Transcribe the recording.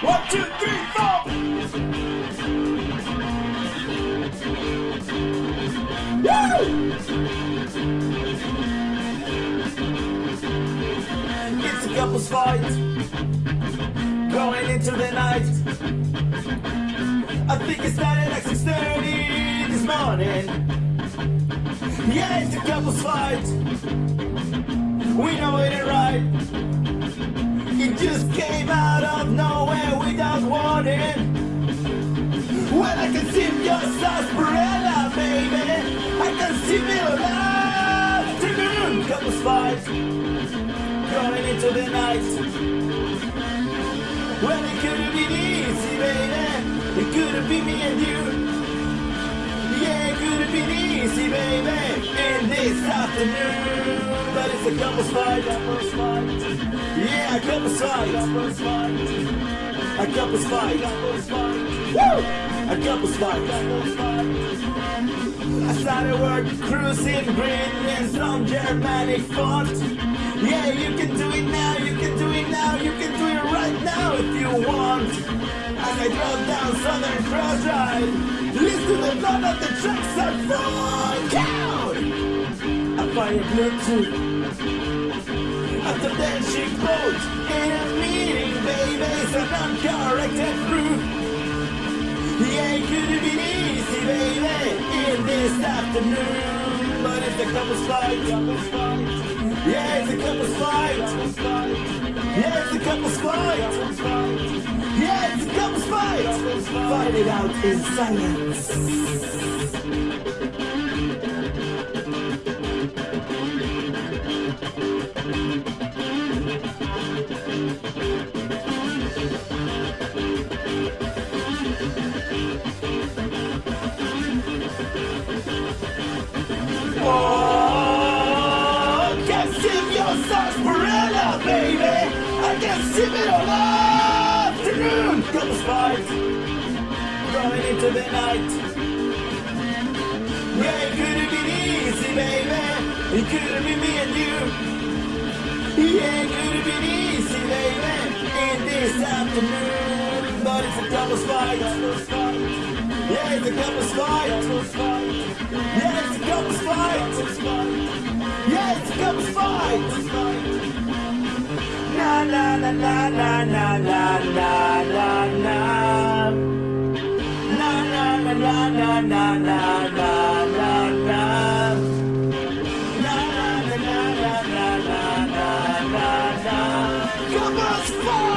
two, three, four. Woo! It's a couple's fight going into the night. I think it started at 6:30 this morning. Yeah, it's a couple's fight. We know it ain't right. It just came out of nowhere I can see your sarsaparilla, baby. I can see me alive. Fight going into the night. Well, it could have been easy, baby. It could have been me and you. Yeah, it could have been easy, baby. In this afternoon. But it's a couple's fight. Yeah, fight. A couple's fight. Woo! A couple's fight. I started work cruising, breathing some Germanic font. Yeah, you can do it now, you can do it now, you can do it right now if you want. As I drove down Southern Cross Drive, listen to the blood of the tracks that funk out. I fired Bluetooth. After then she quote in a it's an uncorrected proof. Yeah, it could have been easy, baby, in this afternoon. But it's a couple's fight. Yeah, it's a couple's fight. Yeah, it's a couple's fight. Yeah, it's a couple's fight. Fight it out in silence. Oh, sarsaparilla, baby. I can sing it all afternoon. Couple's fight, going into the night. Yeah, it could have been easy, baby. It could have been me and you. Yeah, it could have been easy, baby. In this afternoon, but it's a couple's fight. Yeah, it's a couple's fight. Yeah, it's a couple's fight. Yeah, it's a couple's fight. Come on, fight!